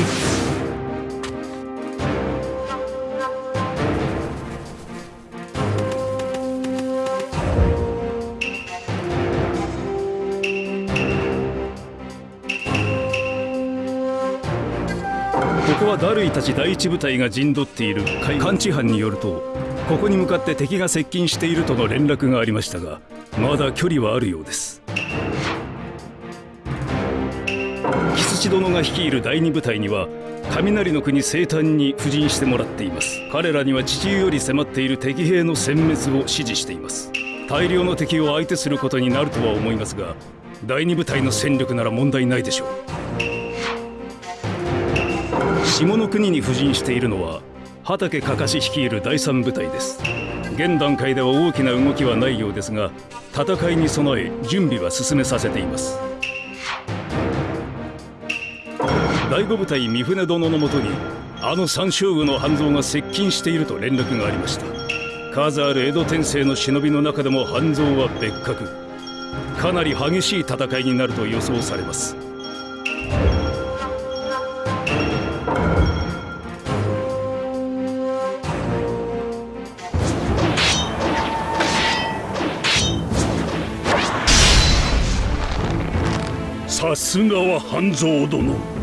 ここはダルイたち第一部隊が陣取っている監知班によるとここに向かって敵が接近しているとの連絡がありましたがまだ距離はあるようです。殿が率いる第二部隊には雷の国生誕に布陣してもらっています。彼らには地中より迫っている敵兵の殲滅を指示しています。大量の敵を相手することになるとは思いますが第二部隊の戦力なら問題ないでしょう。下の国に布陣しているのは畠かかし率いる第三部隊です。現段階では大きな動きはないようですが戦いに備え準備は進めさせています。第五部隊三船殿のもとにあの三将軍の半蔵が接近していると連絡がありました。数ある江戸天聖の忍びの中でも半蔵は別格。かなり激しい戦いになると予想されます。さすがは半蔵殿。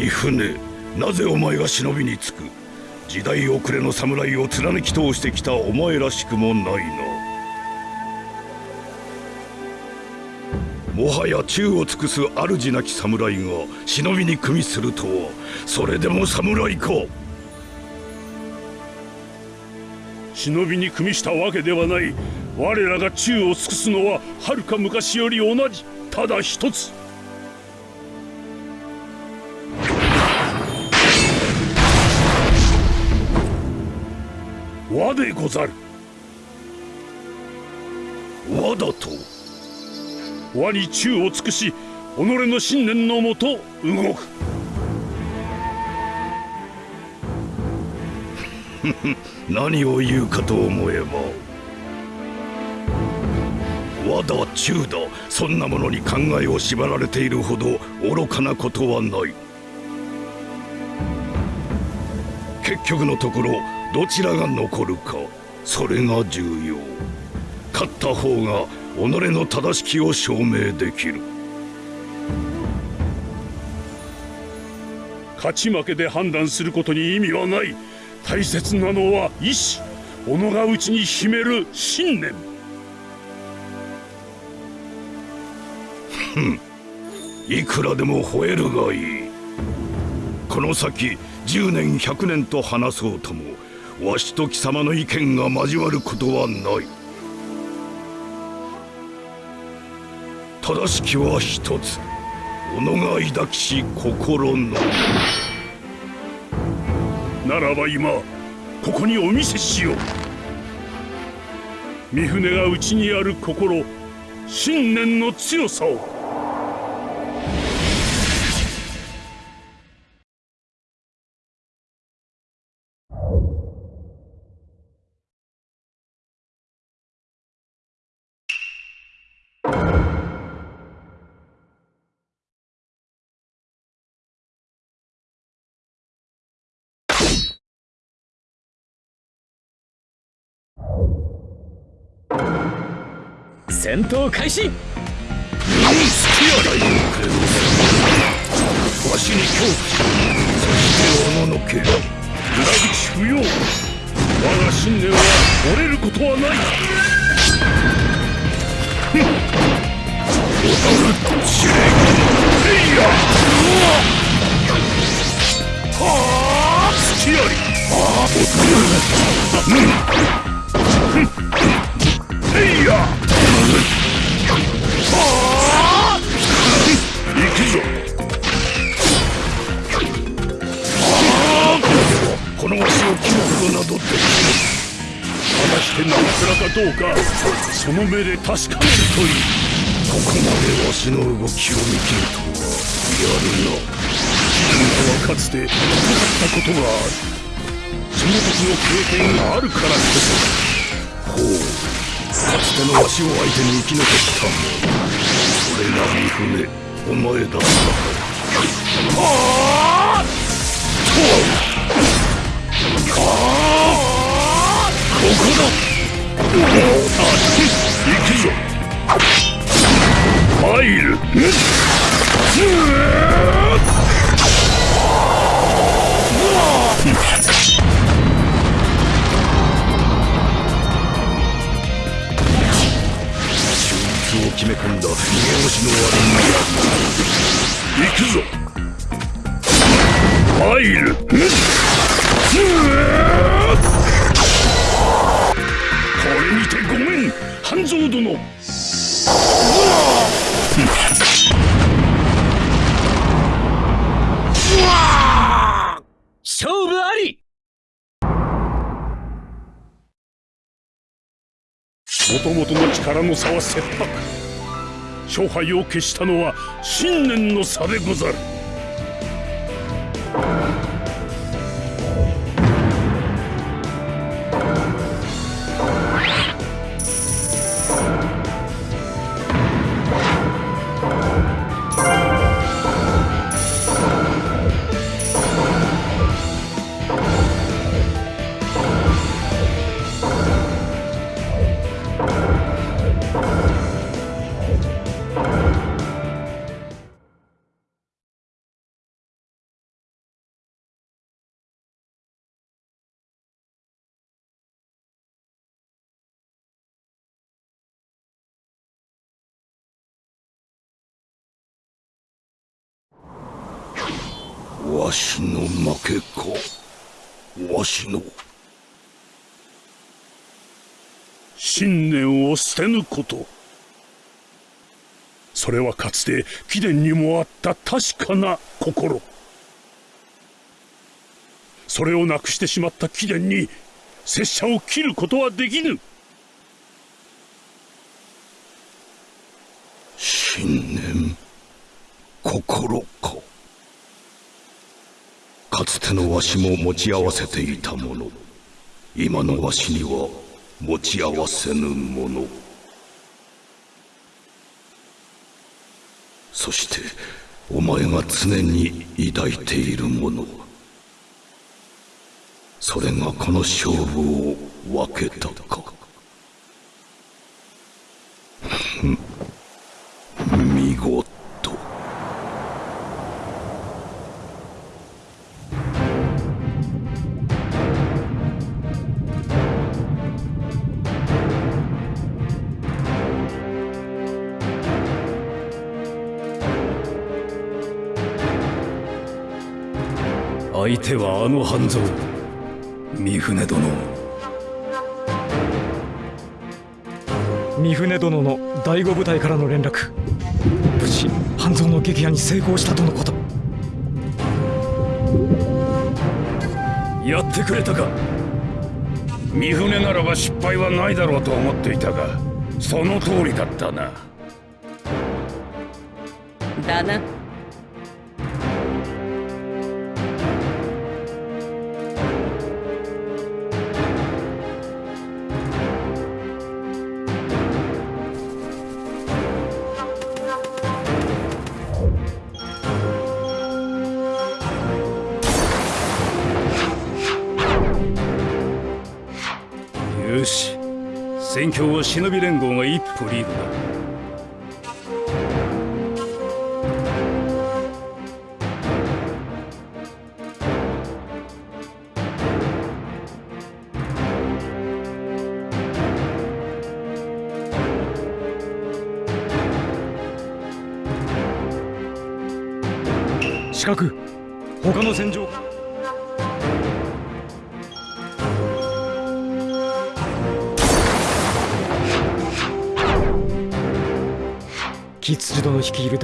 三船。なぜお前が忍びにつく？時代遅れの侍を貫き通してきたお前らしくもないなもはや宙を尽くす主なき侍が忍びに組みするとは。それでも侍か。忍びに組みしたわけではない。我らが宙を尽くすのははるか昔より同じ。ただ一つ。和でござる。和だと和に宙を尽くし己の信念のもと動く。何を言うかと思えば和だ中だそんなものに考えを縛られているほど愚かなことはない。結局のところどちらが残るかそれが重要。勝った方が己の正しきを証明できる。勝ち負けで判断することに意味はない。大切なのは意志己が内に秘める信念。ふん。いくらでも吠えるがいい。この先10年100年と話そうともわしと貴様の意見が交わることはない。正しきは一つ。己が抱きし心のならば今ここにお見せしよう。三船が内にある心信念の強さを。戦闘開始。わしに恐怖そしておののけ裏口不要我が信念は折れることはないふん踊る司令ヘイヤはあ好きやりああうんヘイヤこのわしを切るほどなどって果たして生らかどうかその目で確かめるといいここまでわしの動きを見切るとはやるな自分はかつて戦ったことがあるその時の経験があるからこそほうかつてのわしを相手に生き残ったもそれが三船お前だここだ行くぞ入る手術を決め込んだ逃げ腰の悪行くぞ入るこれこれにてごめん半蔵殿。勝負あり。もともとの力の差は切迫。勝敗を決したのは信念の差でござる。わしの負けか。わしの。信念を捨てぬこと。それはかつて貴殿にもあった確かな心。それをなくしてしまった貴殿に拙者を切ることはできぬ。信念。心か。かつてのわしも持ち合わせていたもの。今のわしには持ち合わせぬもの。そしてお前が常に抱いているもの。それがこの勝負を分けたか。相手はあの半蔵。三船殿。三船殿の第五部隊からの連絡。無事半蔵の撃破に成功したとのこと。やってくれたか。三船ならば失敗はないだろうと思っていたがその通りだったな。だな忍び連合が一歩リードだ。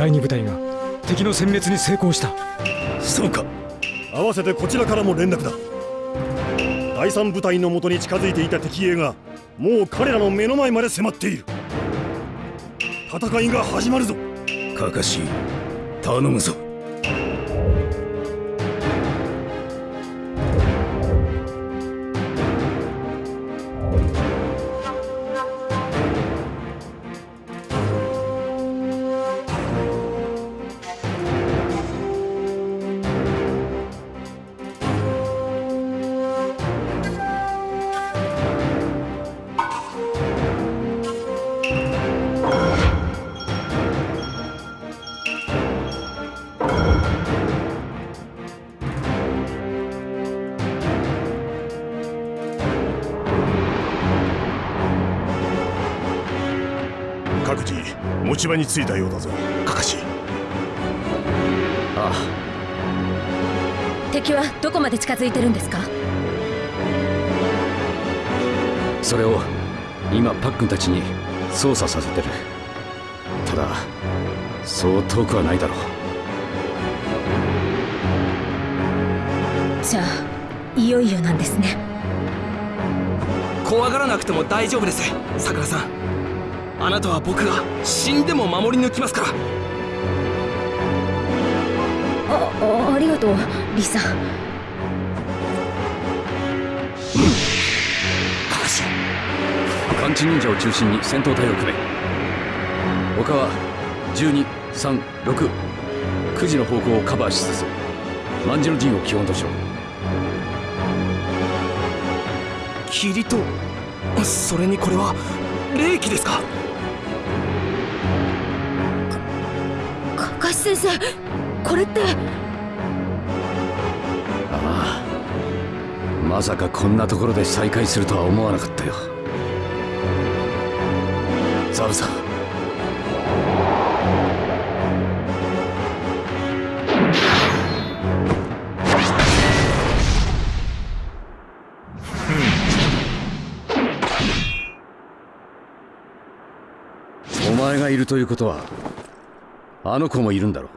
第二部隊が敵の殲滅に成功した。そうか。合わせてこちらからも連絡だ。第三部隊のもとに近づいていた敵兵がもう彼らの目の前まで迫っている。戦いが始まるぞ。かかし頼むぞ各自持ち場に着いたようだぞカカシああ敵はどこまで近づいてるんですかそれを今パックンたちに操作させてるただそう遠くはないだろうじゃあいよいよなんですね怖がらなくても大丈夫ですさくらさんあなたは僕が死んでも守り抜きますから。ああありがとうリサ。感知忍者を中心に戦闘隊を組め。他は1236時の方向をカバーしつつ万次の陣を基本としろ。霧とそれにこれは霊気ですか？先生これって。ああ。まさかこんなところで再会するとは思わなかったよ。ザブさん。お前がいるということはあの子もいるんだろ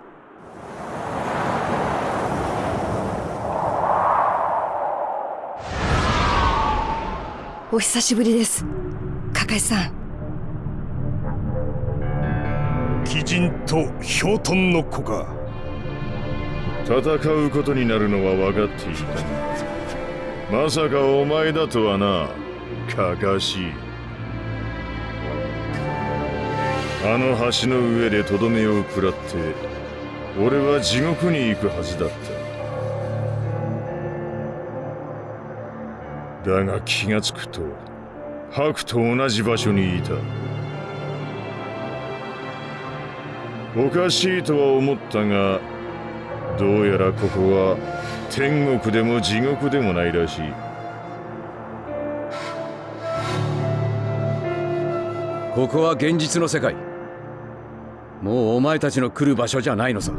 う。お久しぶりです。カカシさん。鬼人とヒョウトンの子か戦うことになるのは分かっていたまさかお前だとはな。かかしあの橋の上でとどめを食らって俺は地獄に行くはずだった。だが気がつくとハクと同じ場所にいた。おかしいとは思ったがどうやらここは天国でも地獄でもないらしい。ここは現実の世界。もうお前たちの来る場所じゃないのさ。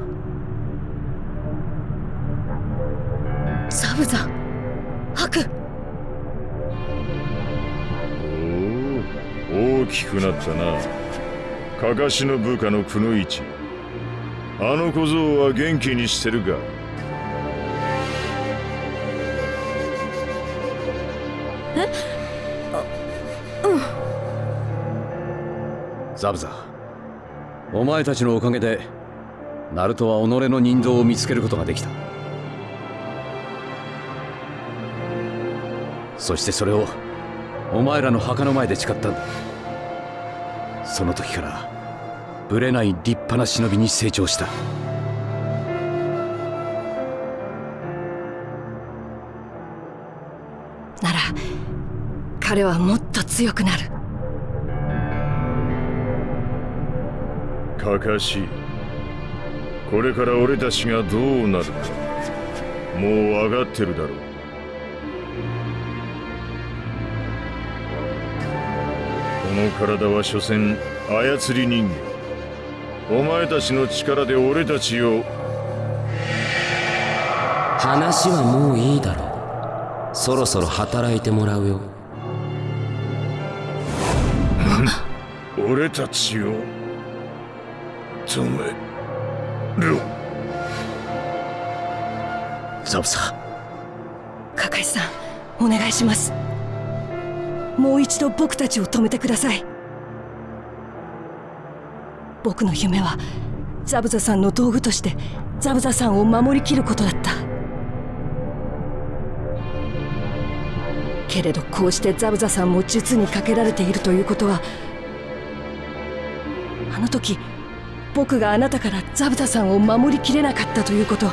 サブザハクおお大きくなったな。かかしの部下のくのいちあの小僧は元気にしてるかザブザお前たちのおかげでナルトは己の人道を見つけることができた。そしてそれをお前らの墓の前で誓ったんだ。その時からぶれない立派な忍びに成長した。なら彼はもっと強くなる。かかしこれから俺たちがどうなるかもう分かってるだろう。この体は所詮操り人間。お前たちの力で俺たちを。話はもういいだろう。そろそろ働いてもらうよ。俺たちを。止め。ろザブザカカシさんお願いします。もう一度僕たちを止めてください。僕の夢はザブザさんの道具としてザブザさんを守りきることだった。けれどこうしてザブザさんも術にかけられているということはあの時僕があなたからザブザさんを守りきれなかったということ。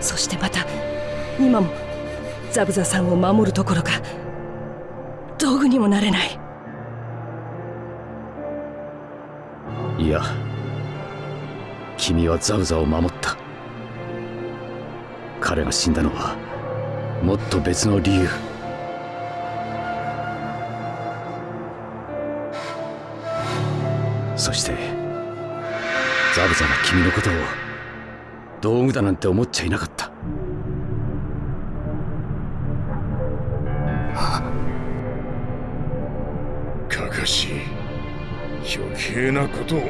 そしてまた今もザブザさんを守るどころか道具にもなれない。いや君はザブザを守った。彼が死んだのはもっと別の理由。そしてザブザが君のことを道具だなんて思っちゃいなかった。かかし余計なことを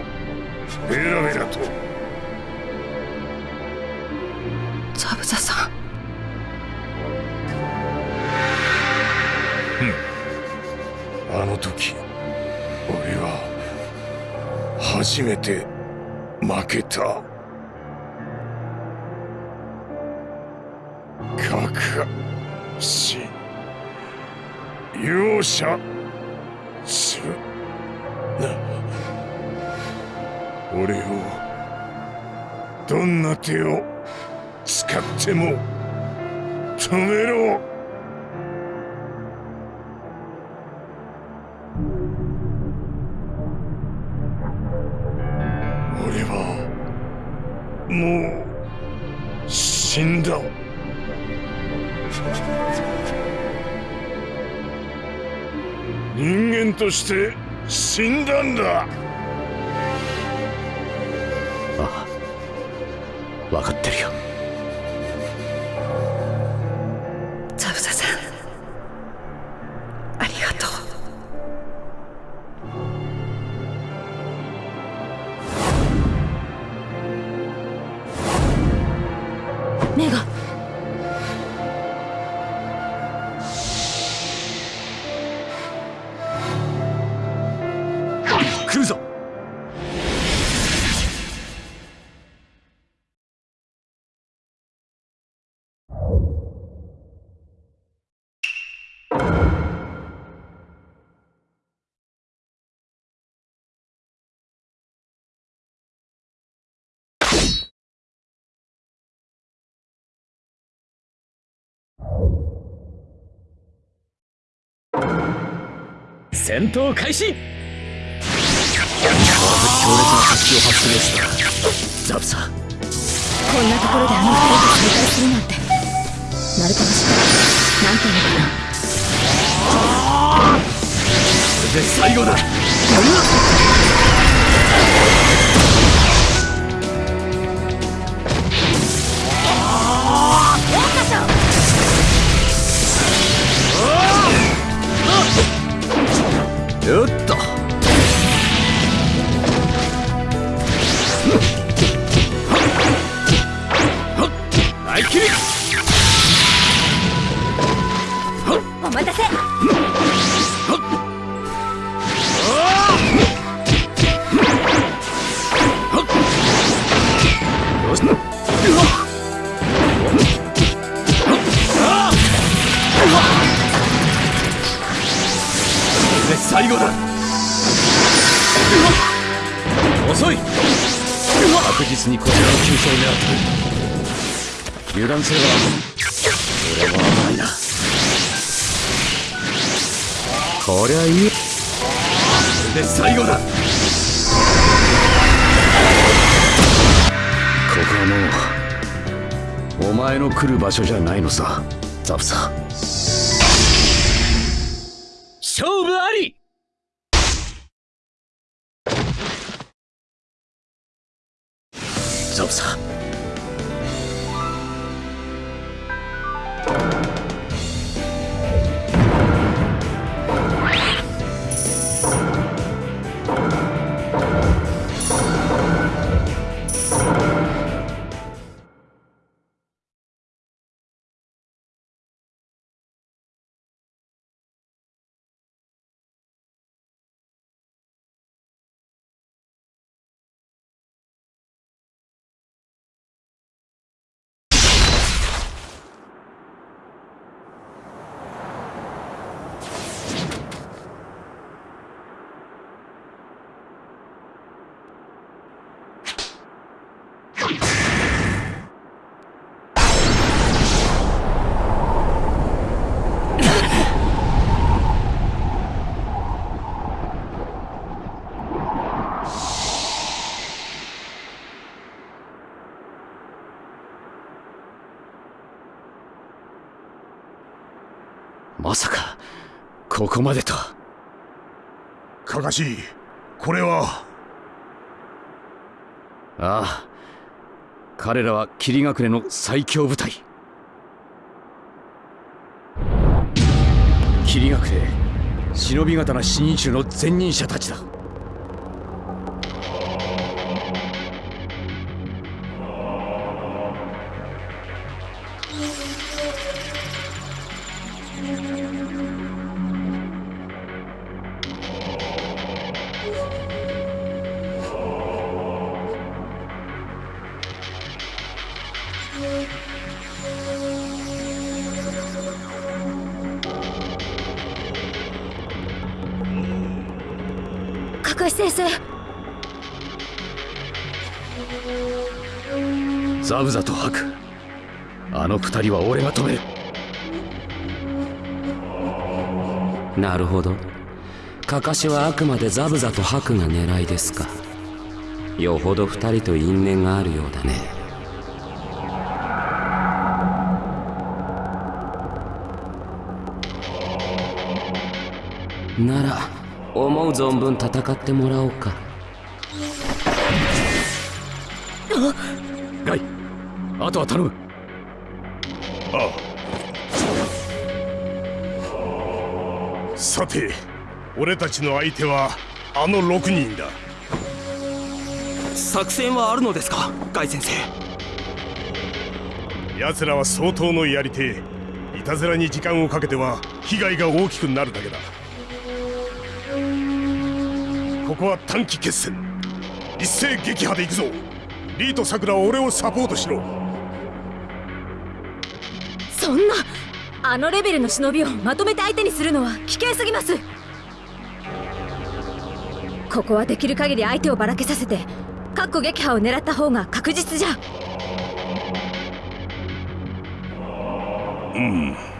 ベラベラと。ザブザさん。あの時初めて負けた。かかし容赦する。な俺をどんな手を使っても止めろ。人間として死んだんだ。ああ。分かってるよ。戦闘開始。強烈な殺気を発するやつだザブさこんなところであの二人と再会するなんて。ナルト星なんていうのかな？これで最後だよっと。大切りお待たせ。最後だ。遅い。確実にこちらの急所を狙ってくる油断すれば俺も危ないな。こりゃいい。これで最後だ。ここはもうお前の来る場所じゃないのさ。ザブさ勝ザまさかここまでと。かかしこれは。ああ。彼らは霧隠れの最強部隊。霧隠れ忍び刀死人衆の前任者たちだ先生。ザブザとハク。あの二人は俺が止める。なるほど。カカシはあくまでザブザとハクが狙いですか。よほど二人と因縁があるようだね。なら思う存分戦ってもらおうか。ガイあとは頼むて俺たちの相手はあの6人だ。作戦はあるのですかガイ先生？奴らは相当のやり手いたずらに時間をかけては被害が大きくなるだけだ。ここは短期決戦。一斉撃破で行くぞ。リーとさくらは俺をサポートしろあのレベルの忍びをまとめて相手にするのは危険すぎます。ここはできる限り相手をばらけさせてかっこ撃破を狙った方が確実じゃ。うん。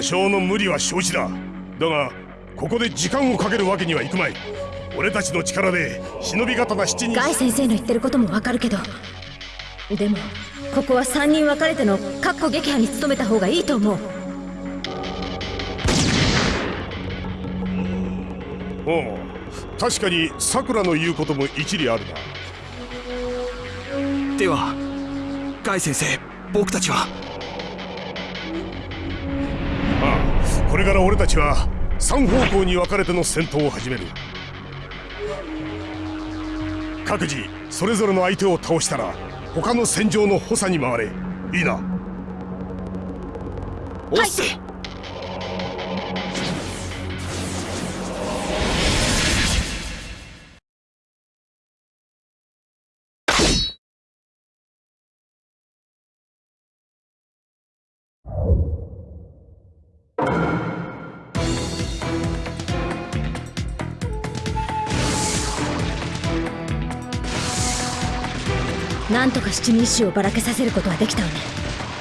多少の無理は承知だ。だがここで時間をかけるわけにはいくまい。俺たちの力で忍び刀七人。ガイ先生の言ってることもわかるけど。でもここは3人分かれてのかっこ撃破に努めた方がいいと思う。おう。確かにさくらの言うことも一理あるな。ではガイ先生僕たちはれから俺たちは3方向に分かれての戦闘を始める。各自それぞれの相手を倒したら他の戦場の補佐に回れ。いいな。おっせ、なんとか七人衆をばらけさせることはできたわね。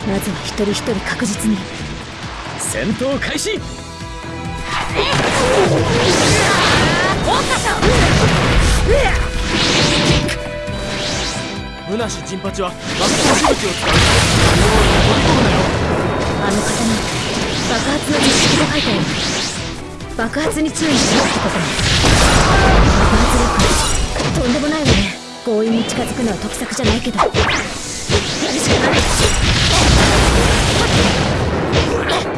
まずは一人一人確実に。戦闘開始。ムナシ陣八は爆風しぶきを使う。あの方に爆発の実式と書いてある爆発に注意しろってことね。爆発力とんでもないわね強引に近づくのは得策じゃないけど。やるしかない。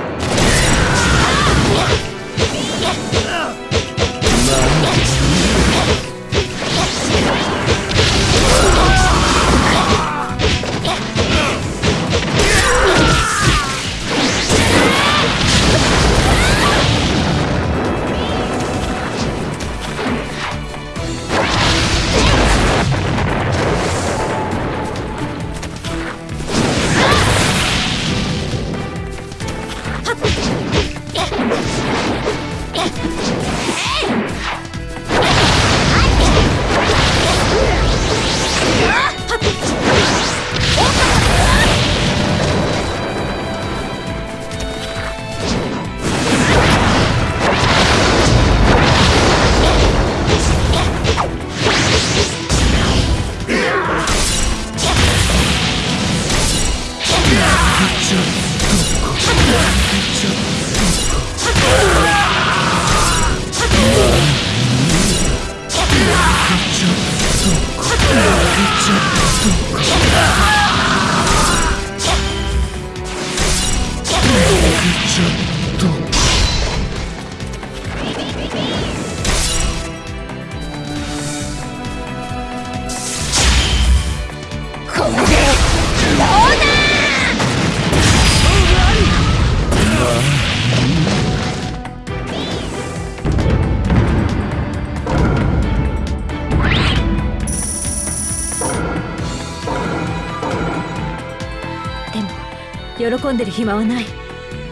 でる暇はない。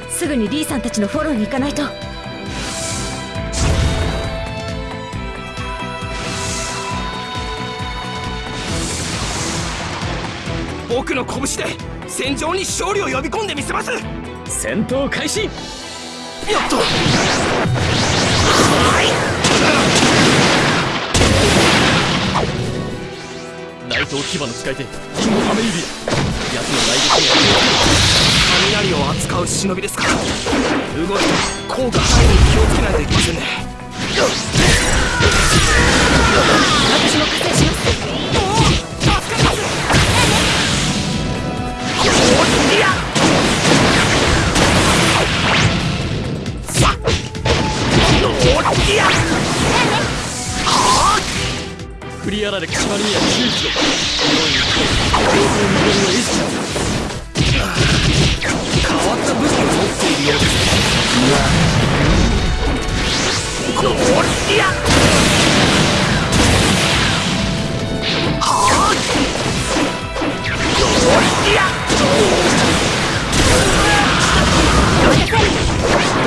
すぐにリーさんたちのフォローに行かないと。僕の拳で戦場に勝利を呼び込んでみせます。やっ戦闘開始。と。内藤牙の使い手リンゴアメリビア奴の来撃には雷を扱う忍びですか？ら動きと効果範囲に気をつけないといけませんね。私も加勢しますクリアラで決まりには注意しろの戻りを意識変わった武器を持っているようですい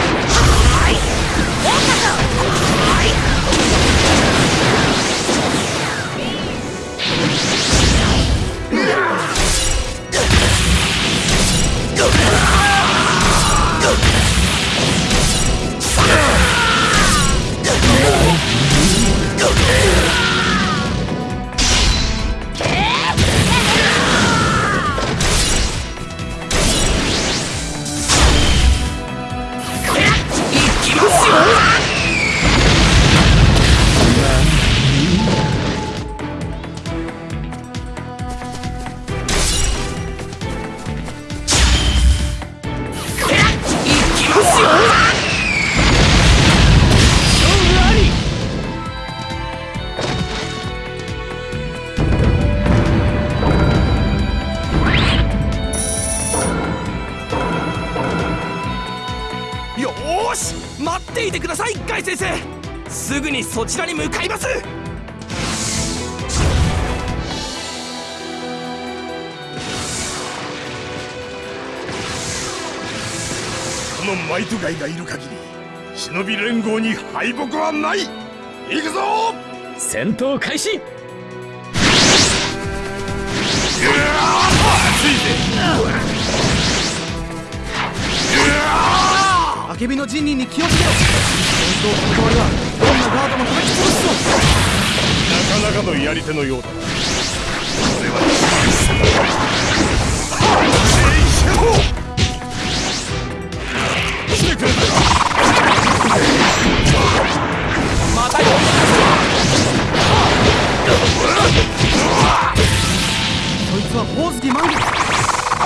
このマイトガイがいる限り忍び連合に敗北はない。行くぞ!戦闘開始!アケビの陣人に気をつけろ。戦闘関わりはどんなガードも叩き潰すぞ。なかなかのやり手のようだ。なこれは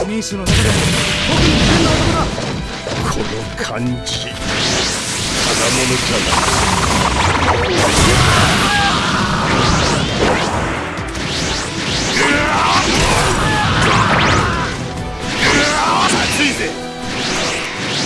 民衆の中でも特に危険な男だこの感じただものじゃない熱いぜ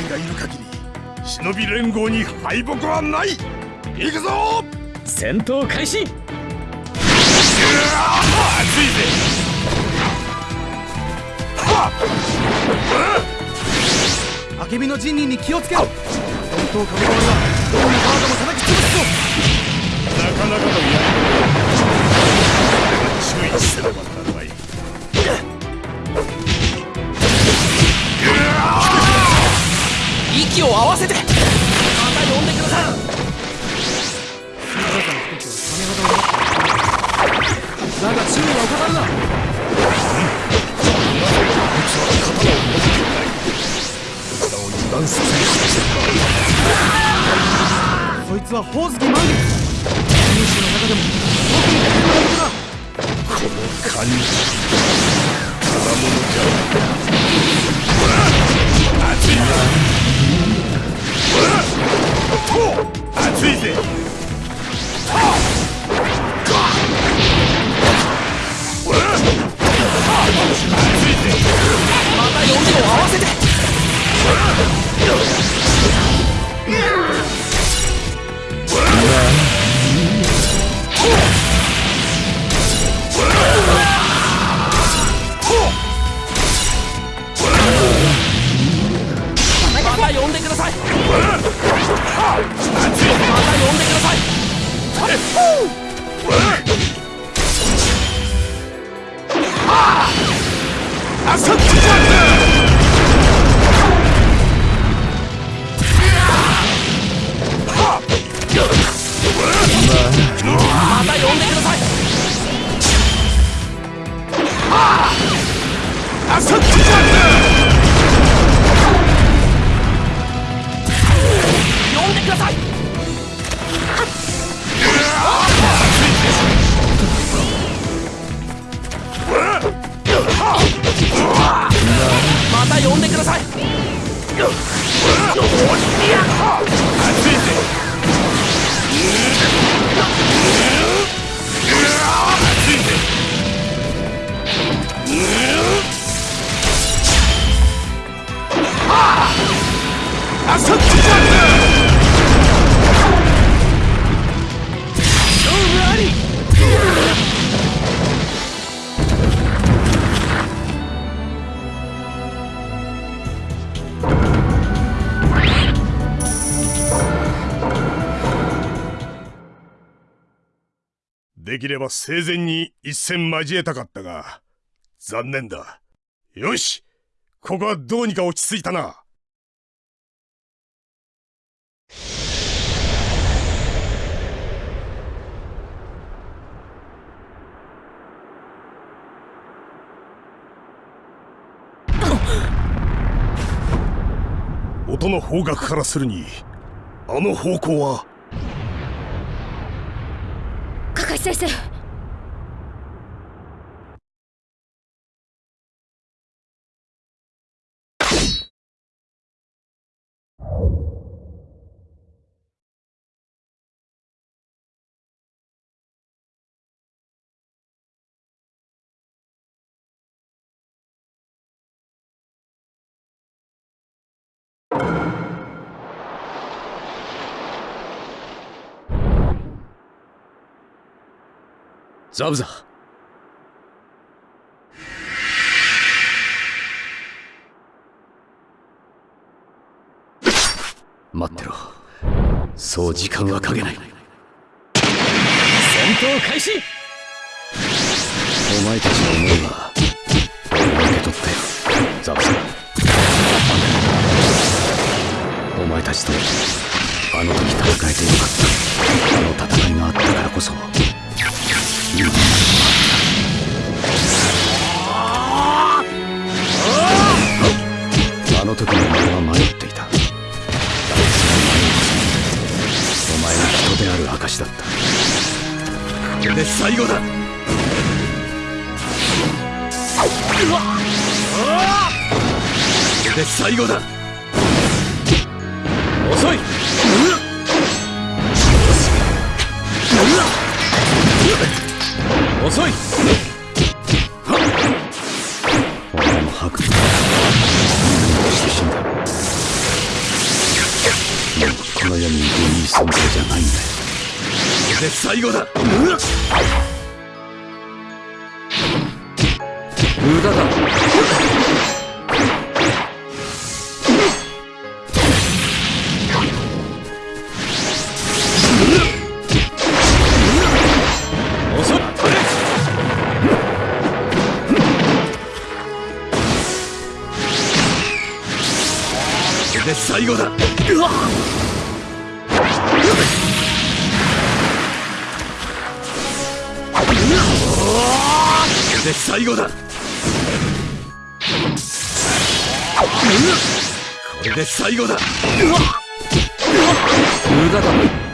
のマイトガイがいる限り忍び連合に敗北はない。行くぞ!戦闘開始!熱いぜ!アケビの陣人に気をつけろ。どんなガードも叩き潰すぞ!なかなかのやり手だ。注意息を合わせて。また呼んでください。だが注意は怠るな。油断させるそいつはホウズキ満月できれば生前に一戦交えたかったが残念だ。よしここはどうにか落ち着いたな。音の方角からするにあの方向は高橋先生ザブザ待ってろ。そう時間はかけない。戦闘開始。お前たちの思いは俺が受け取ったよザブザお前たちとあの時戦えてよかった。あの戦いがあったからこそあの時の俺は迷っていた。だがその迷いこそお前が人である証だった。これで最後だ。これで最後だ。遅い遅い。お前も吐くして死んだもうこの世にいていい存在じゃないんだよ。これで最後だ。無駄だ。最後だ。これで最後だ。無駄だ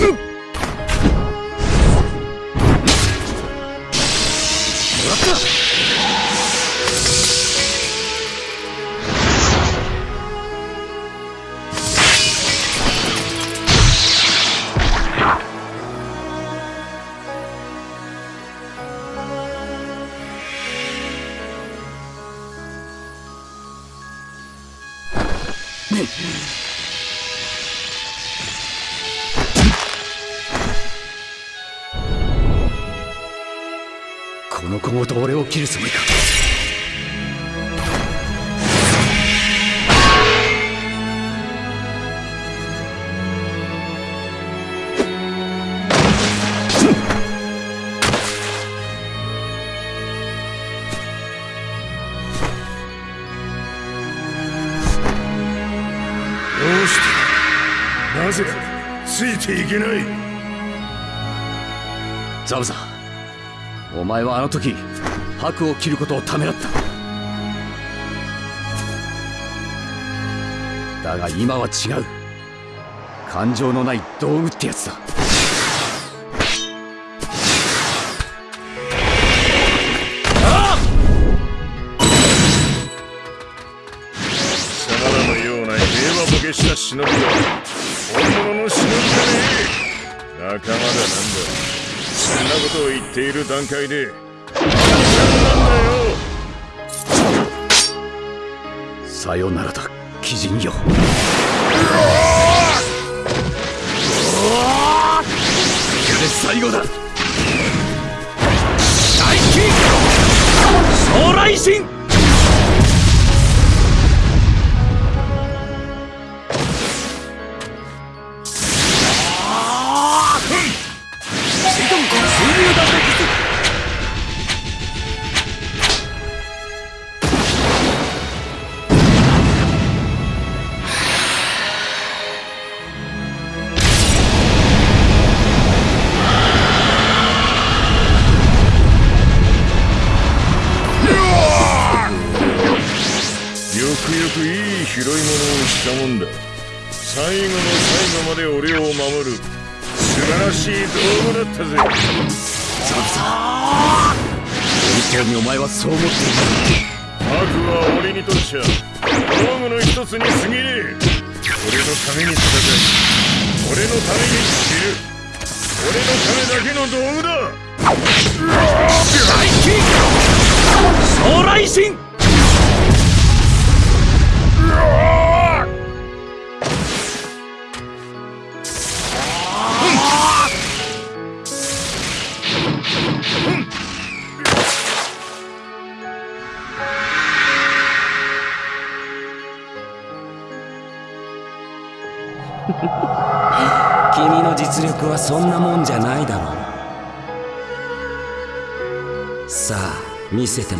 こていけない。ザブザお前はあの時白を切ることをためらった。だが今は違う。感情のない道具ってやつだ。っている段階で。さよならだ鬼人よ。これで最後だ。大金。将来神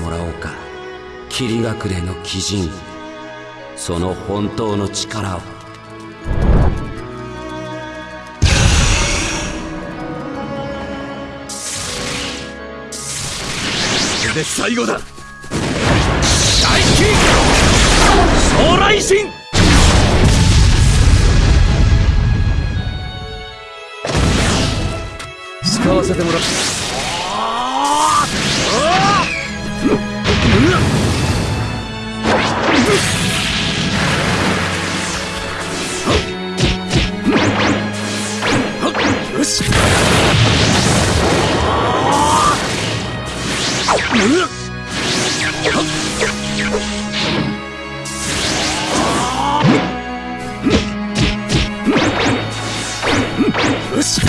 もらおうか。霧隠れの鬼人その本当の力を。これで最後だ。大金。将来神。使わせてもらう。よよし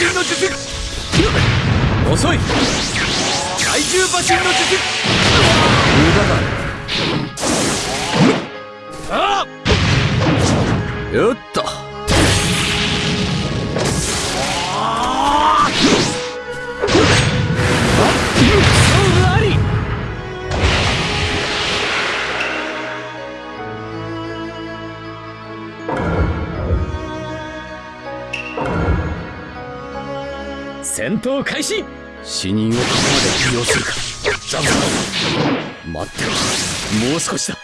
怪獣馬神の術遅い。怪獣馬神の術。無駄だ。よっ。と勝戦闘開始。死人をここまで利用するか。ザブ待ってろ。もう少しだ。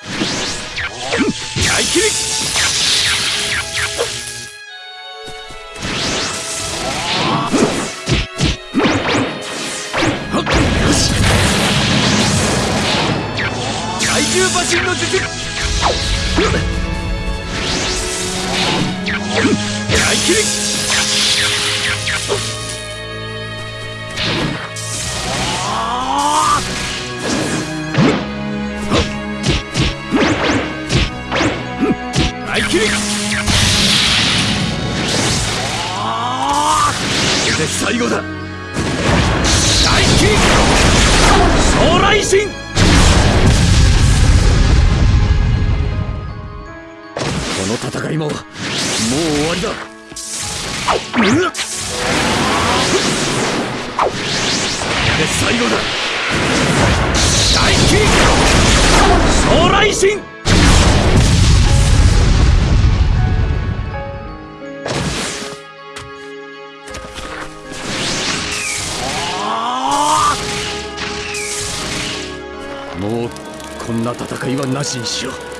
大切り怪獣馬神の術。大切り最後だ。大切り将来神この戦いももう終わりだ。うわっ。で最後だ。大切り将来神んな戦いはなしにしよう。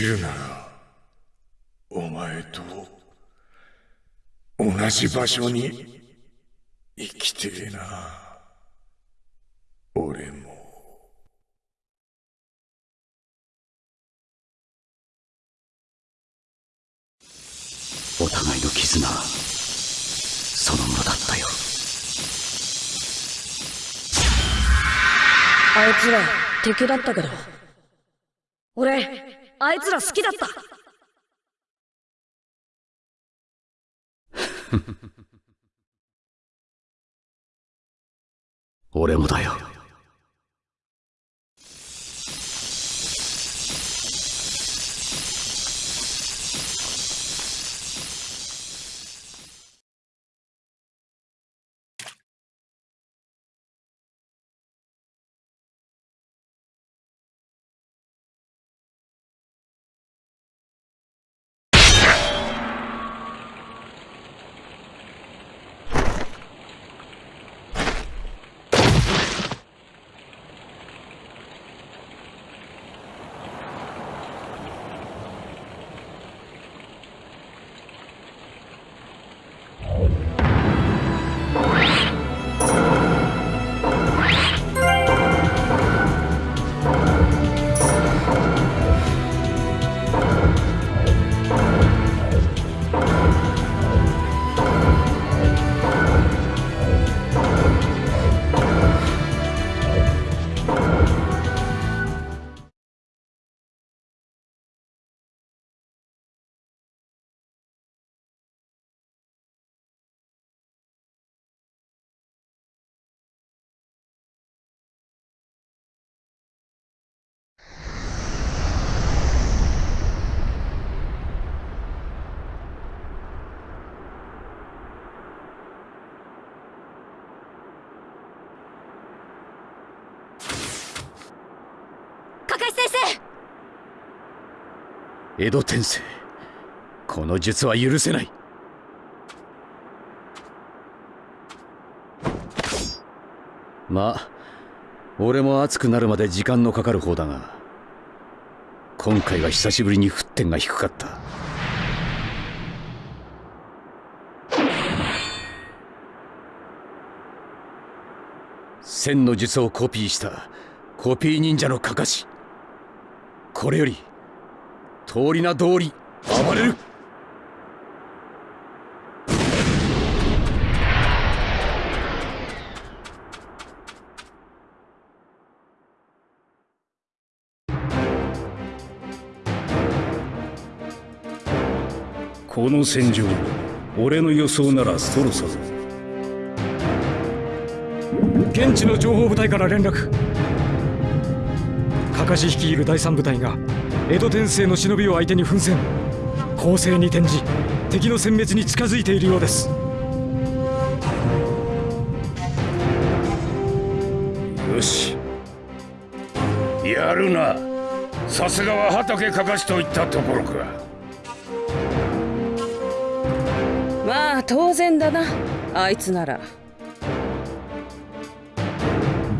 きるならお前と同じ場所に生きてえな。俺も。お互いの絆そのものだったよ。あいつら敵だったけど。俺あいつら好きだった。俺もだよ。石先生江戸天聖この術は許せない。まあ俺も熱くなるまで時間のかかる方だが今回は久しぶりに沸点が低かった。千の術をコピーしたコピー忍者のかかし。これより通り名通り暴れる。この戦場俺の予想ならそろそろ現地の情報部隊から連絡。かかし率いる第三部隊が江戸天聖の忍びを相手に奮戦。攻勢に転じ敵の殲滅に近づいているようです。よし。やるな。さすがは畑かかしといったところか。まあ当然だな。あいつなら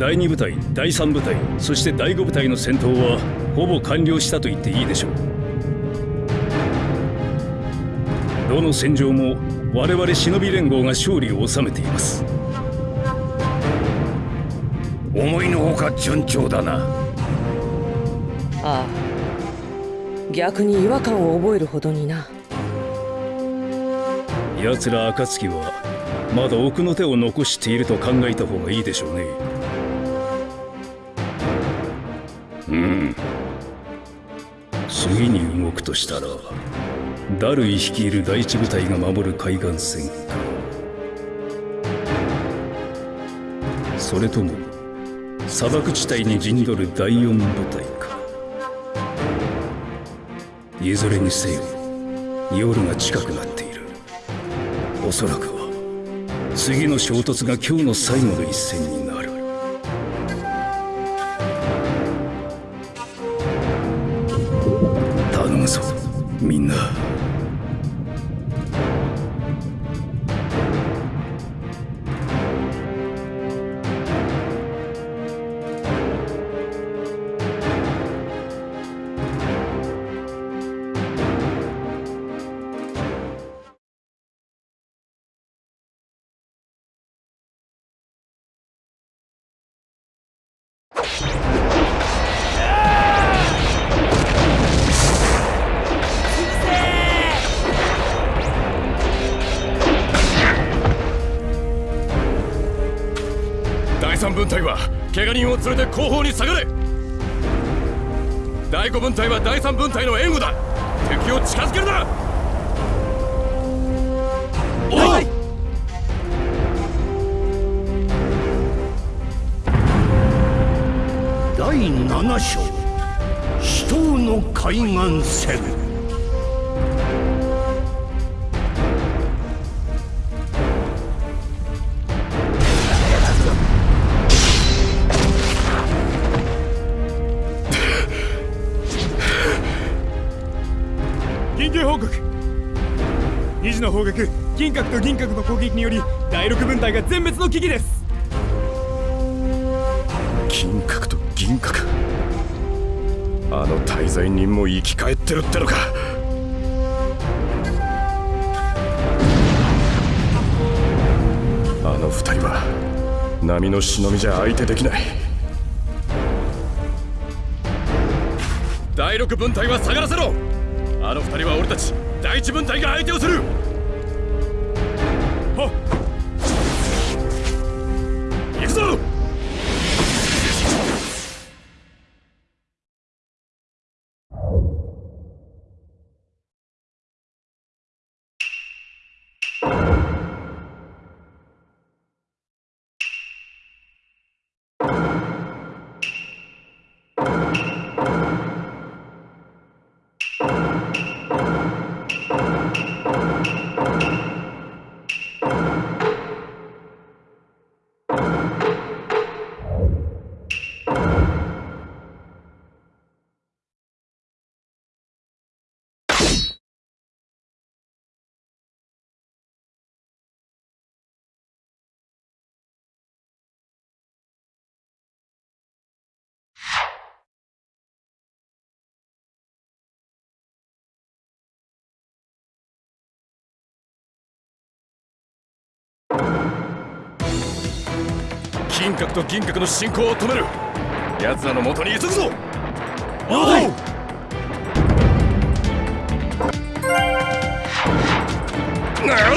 第2部隊第3部隊そして第5部隊の戦闘はほぼ完了したと言っていいでしょう。どの戦場も我々忍び連合が勝利を収めています。思いのほか順調だな。ああ。逆に違和感を覚えるほどにな。奴ら暁はまだ奥の手を残していると考えた方がいいでしょうねとしたらダルイ率いる第一部隊が守る海岸線。かそれとも砂漠地帯に陣取る第四部隊か。いずれにせよ夜が近くなっている。おそらくは次の衝突が今日の最後の一戦に我人を連れて後方に下がれ。第五分隊は第三分隊の援護だ。敵を近づけるな。おい！第7章。死闘の海岸線緊急の方角銀閣と銀閣の攻撃により第六分隊が全滅の危機です。銀閣と銀閣。あの滞在人も生き返ってるってのか。あの二人は波の忍びじゃ相手できない。第六分隊は下がらせろ。あの二人は俺たち第一分隊が相手をする。銀閣と銀閣の進行を止める。奴らの元に急ぐぞ。了解なれ。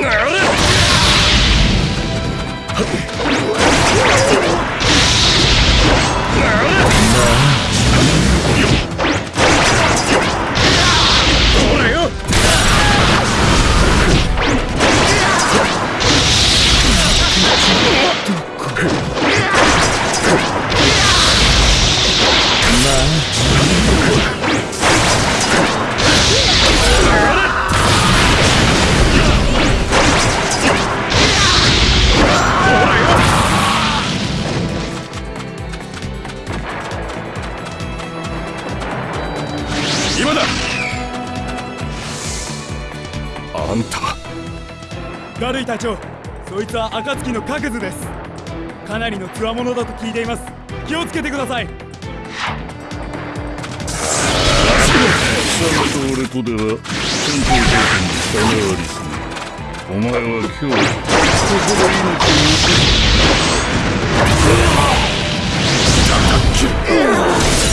なれガルイ隊長そいつは暁の各図です。かなりの強者だと聞いています。気をつけてください。貴様と俺とでは戦闘条件に差がありすぎ。るお前は今日ここで命を落とす。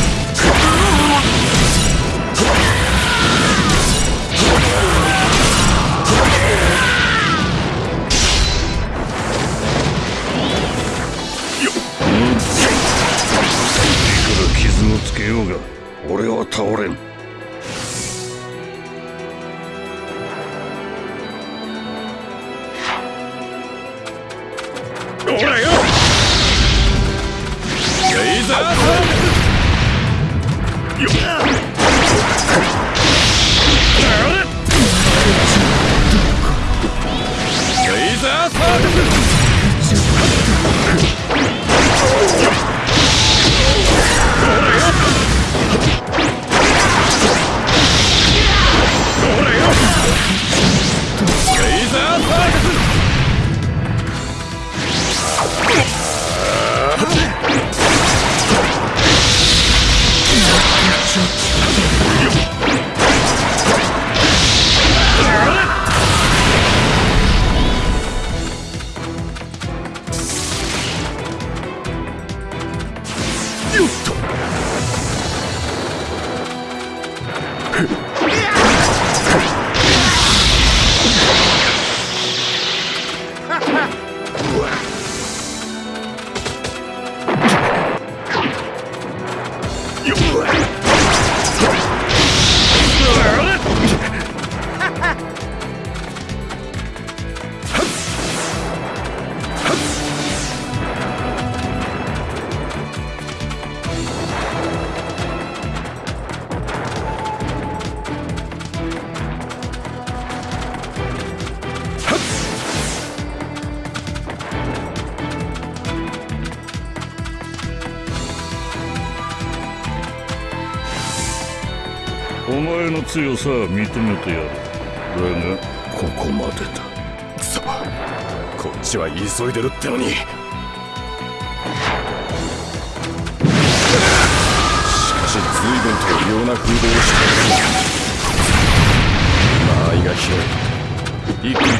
くら傷をつけようが俺は倒れん。ほらよ。レイザーよレイザーサー Yeah. 強さは認めてやる。だがここまでだ。くそこっちは急いでるってのに。しかし随分と異様な風貌をしている。間合いが広い。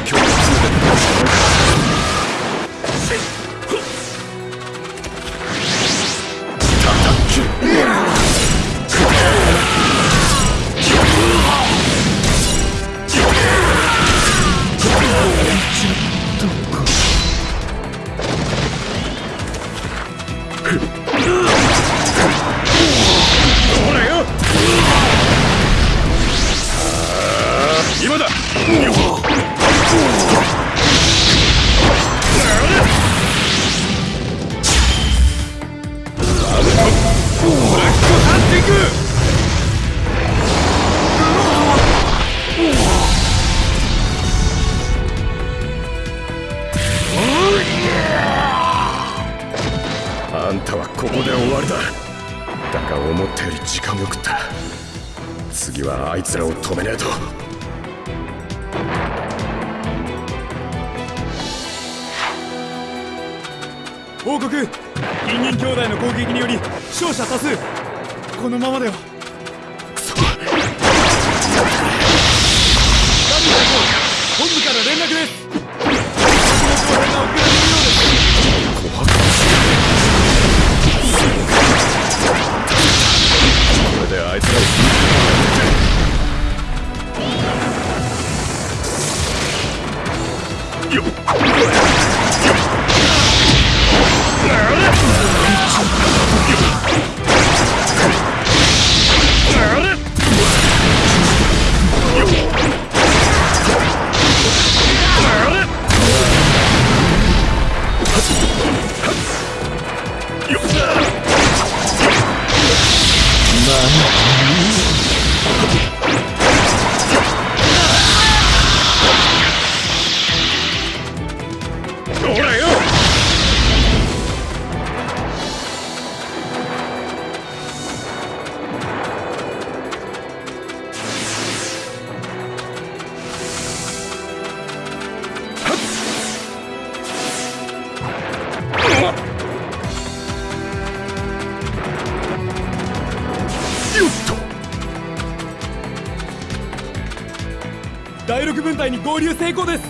合流成功です。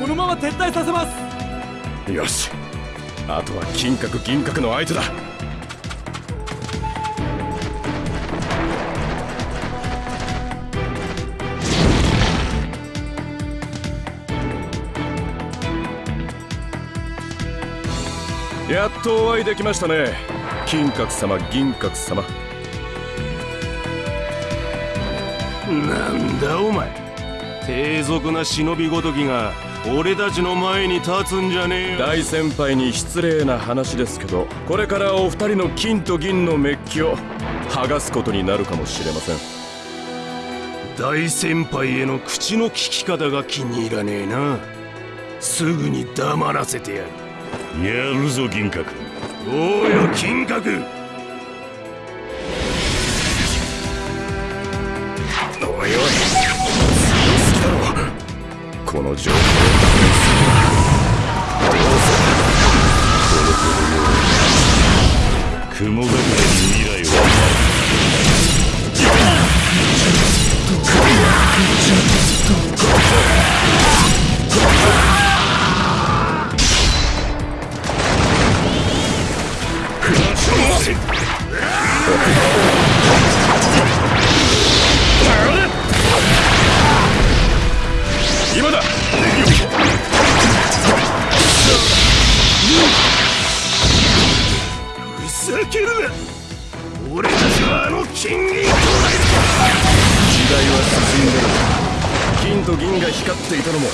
このまま撤退させます。よし。あとは金閣銀閣の相手だ。やっとお会いできましたね。金閣様銀閣様。なんだお前低俗な忍びごときが俺たちの前に立つんじゃねえよ。大先輩に失礼な話ですけどこれからお二人の金と銀のメッキを剥がすことになるかもしれません。大先輩への口の利き方が気に入らねえな。すぐに黙らせてやる。やるぞ銀閣。おうよ金閣けるな俺たちはあの金銀兄弟時代は進んでる金と銀が光っていたのも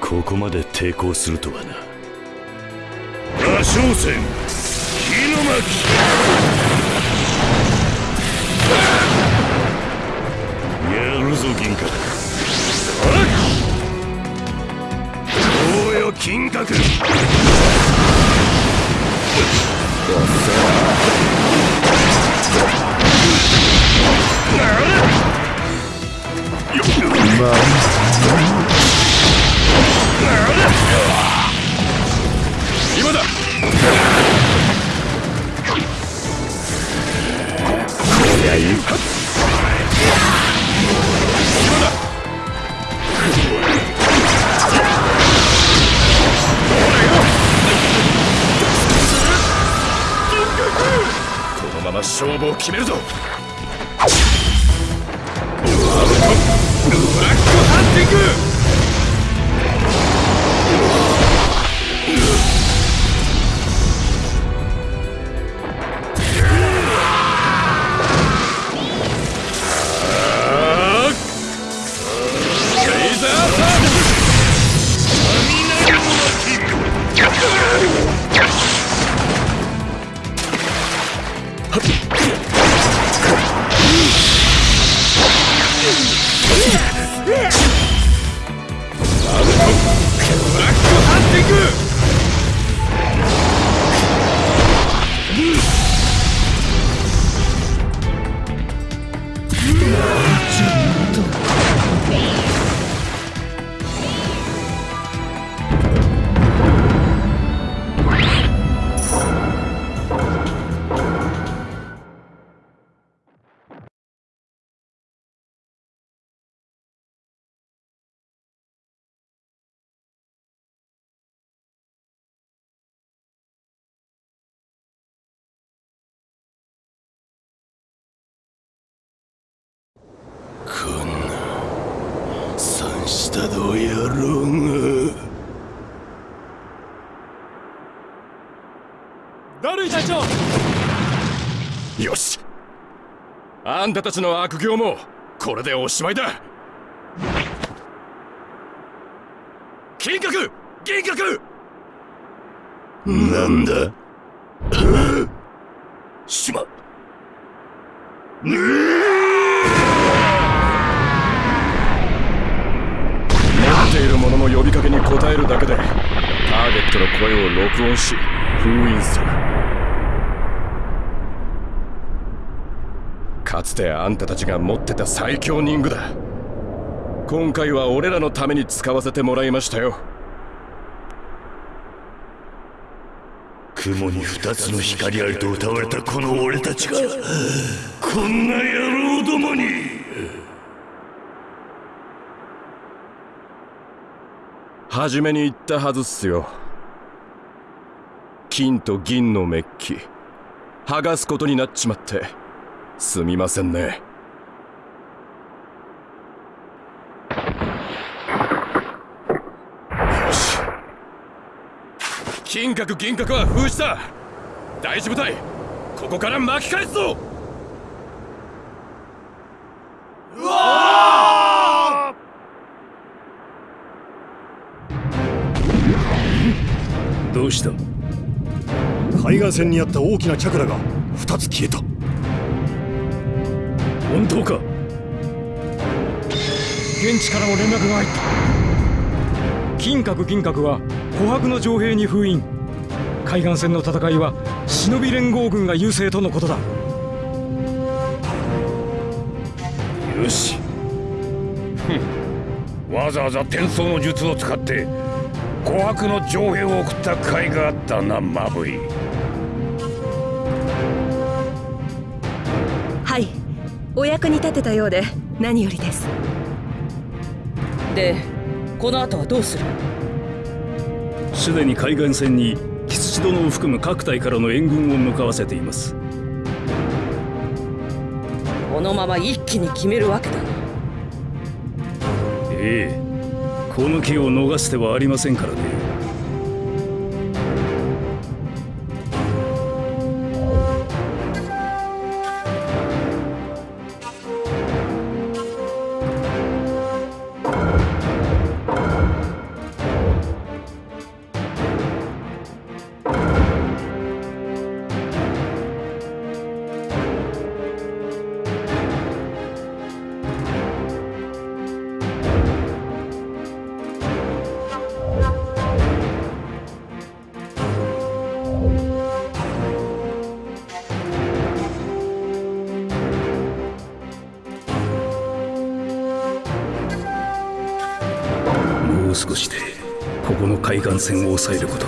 ここまで抵抗するとはな羅生戦火の巻やるぞ銀閣おうよ金閣今だまま勝負を決めるぞ。ワールドブラックハンティング下道野郎がダルイ隊長よし。あんたたちの悪行もこれでおしまいだ。金閣銀閣なんだ？しま持呼びかけに応えるだけでターゲットの声を録音し封印する。かつてあんたたちが持ってた最強人具だ。今回は俺らのために使わせてもらいましたよ。雲に二つの光ありと歌われたこの俺たちがこんな野郎どもに。初めに言ったはずっすよ。金と銀のメッキ。剥がすことになっちまって。すみませんね。よし。金閣銀閣は封じた。大事部隊。ここから巻き返すぞ。うわどうした？海岸線にあった大きなチャクラが2つ消えた。本当か？現地からも連絡が入った。金閣銀閣は琥珀の城兵に封印。海岸線の戦いは忍び連合軍が優勢とのことだ。よし。ふん。わざわざ転送の術を使って琥珀の城兵を送った甲斐があったなマブイ。はい。お役に立てたようで何よりです。でこの後はどうする？すでに海岸線にキツチ殿を含む各隊からの援軍を向かわせています。このまま一気に決めるわけだ。なええこの機を逃してはありませんからね線を抑えること。